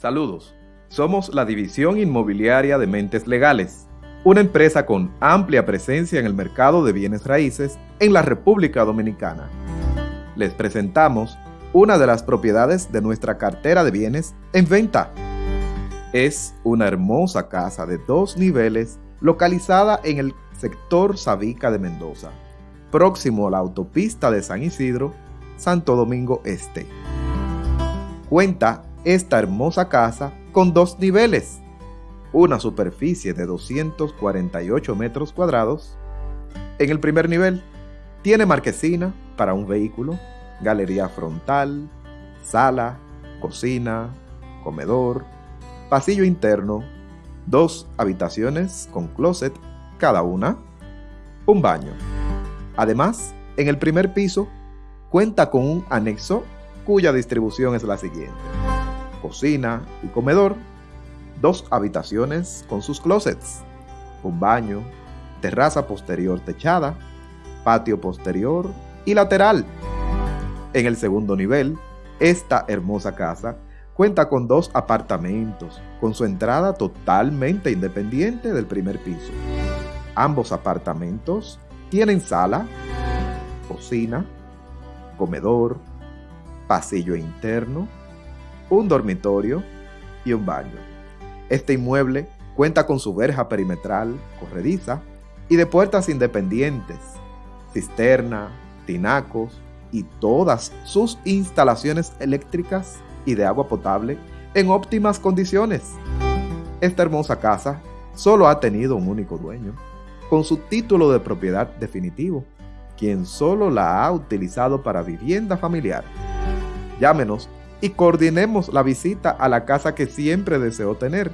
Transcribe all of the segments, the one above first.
Saludos. Somos la división inmobiliaria de Mentes Legales, una empresa con amplia presencia en el mercado de bienes raíces en la República Dominicana. Les presentamos una de las propiedades de nuestra cartera de bienes en venta. Es una hermosa casa de dos niveles localizada en el sector Sabica de Mendoza, próximo a la autopista de San Isidro, Santo Domingo Este. Cuenta esta hermosa casa con dos niveles, una superficie de 248 metros cuadrados. En el primer nivel tiene marquesina para un vehículo, galería frontal, sala, cocina, comedor, pasillo interno, dos habitaciones con closet cada una, un baño. Además, en el primer piso cuenta con un anexo cuya distribución es la siguiente. Cocina y comedor, dos habitaciones con sus closets, un baño, terraza posterior techada, patio posterior y lateral. En el segundo nivel, esta hermosa casa Cuenta con dos apartamentos, con su entrada totalmente independiente del primer piso. Ambos apartamentos tienen sala, cocina, comedor, pasillo interno, un dormitorio y un baño. Este inmueble cuenta con su verja perimetral corrediza y de puertas independientes, cisterna, tinacos y todas sus instalaciones eléctricas y de agua potable en óptimas condiciones. Esta hermosa casa solo ha tenido un único dueño, con su título de propiedad definitivo, quien solo la ha utilizado para vivienda familiar. Llámenos y coordinemos la visita a la casa que siempre deseó tener.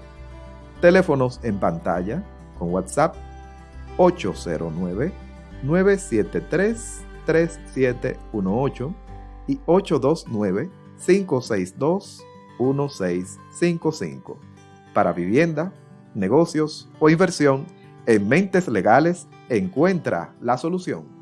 Teléfonos en pantalla con WhatsApp 809 973 3718 y 829 562-1655. Para vivienda, negocios o inversión, en Mentes Legales encuentra la solución.